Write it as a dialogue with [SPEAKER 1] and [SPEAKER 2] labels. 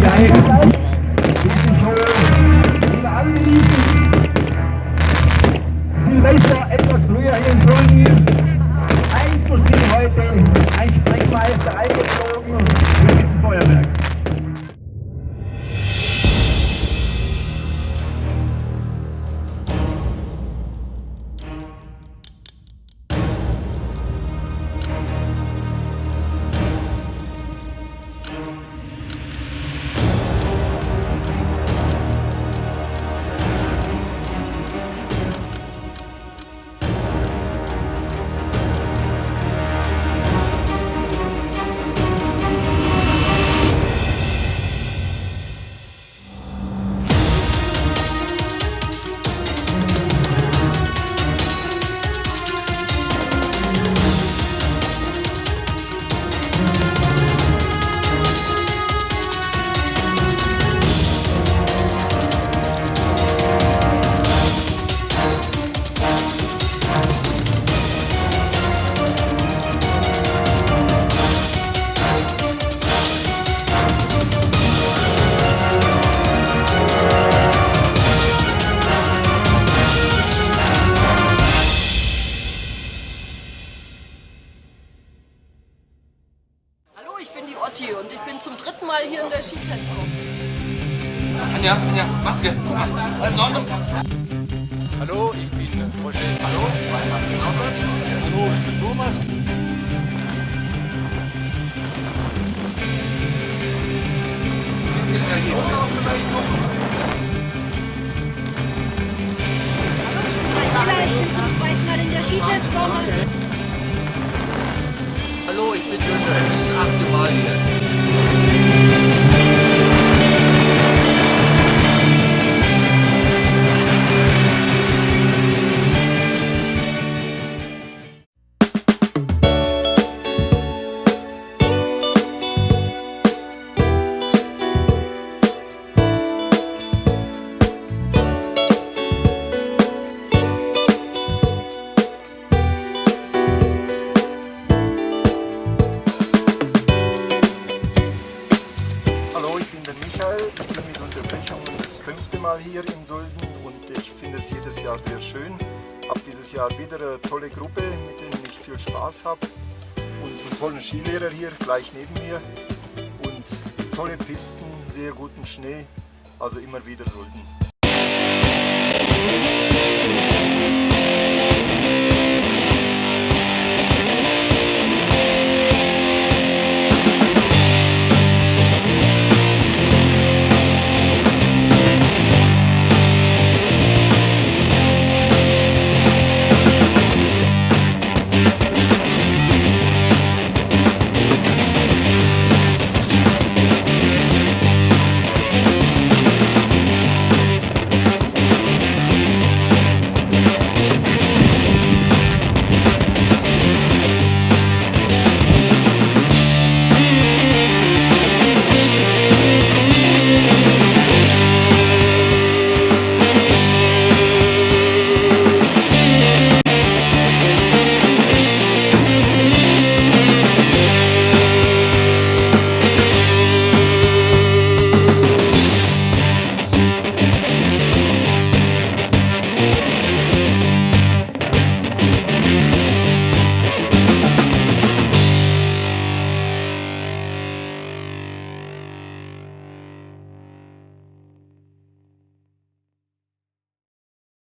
[SPEAKER 1] Gleich diese Show, die wir alle genießen. Silvester etwas früher hier in Solingen. Hier heute ein Sprechmeister eingeflogen
[SPEAKER 2] Mal hier in der Skitestgruppe.
[SPEAKER 3] Anja, Anja, Maske. In Ordnung?
[SPEAKER 4] Hallo, ich bin Roger. Hallo, Robert. Hallo, ich bin Thomas.
[SPEAKER 5] Ich bin zum zweiten Mal in der Skitestwoche.
[SPEAKER 3] Hallo, ich bin Günther. Ich bin das achte Mal hier.
[SPEAKER 4] Solden und ich finde es jedes Jahr sehr schön. Habe dieses Jahr wieder eine tolle Gruppe, mit denen ich viel Spaß habe und einen tollen Skilehrer hier gleich neben mir und tolle Pisten, sehr guten Schnee, also immer wieder Solden.